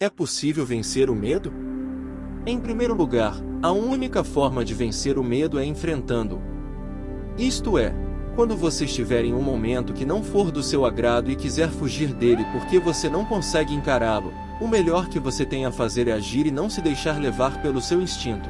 É possível vencer o medo? Em primeiro lugar, a única forma de vencer o medo é enfrentando-o. Isto é, quando você estiver em um momento que não for do seu agrado e quiser fugir dele porque você não consegue encará-lo, o melhor que você tem a fazer é agir e não se deixar levar pelo seu instinto.